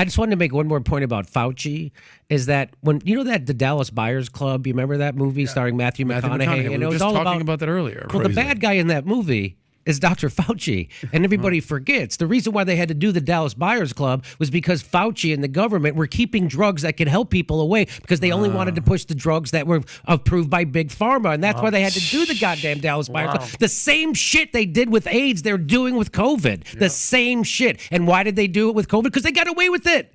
I just wanted to make one more point about Fauci. Is that when you know that the Dallas Buyers Club? You remember that movie starring Matthew, Matthew McConaughey? McConaughey. And We it was just all talking about about that earlier. well, the bad guy in that movie is Dr. Fauci. And uh-huh. everybody forgets the reason why they had to do the Dallas Buyers Club was because Fauci and the government were keeping drugs that could help people away because they only wanted to push the drugs that were approved by Big Pharma. And that's why they had to do the goddamn Dallas Buyers Club. The same shit they did with AIDS, they're doing with COVID. The same shit. And why did they do it with COVID? Because they got away with it.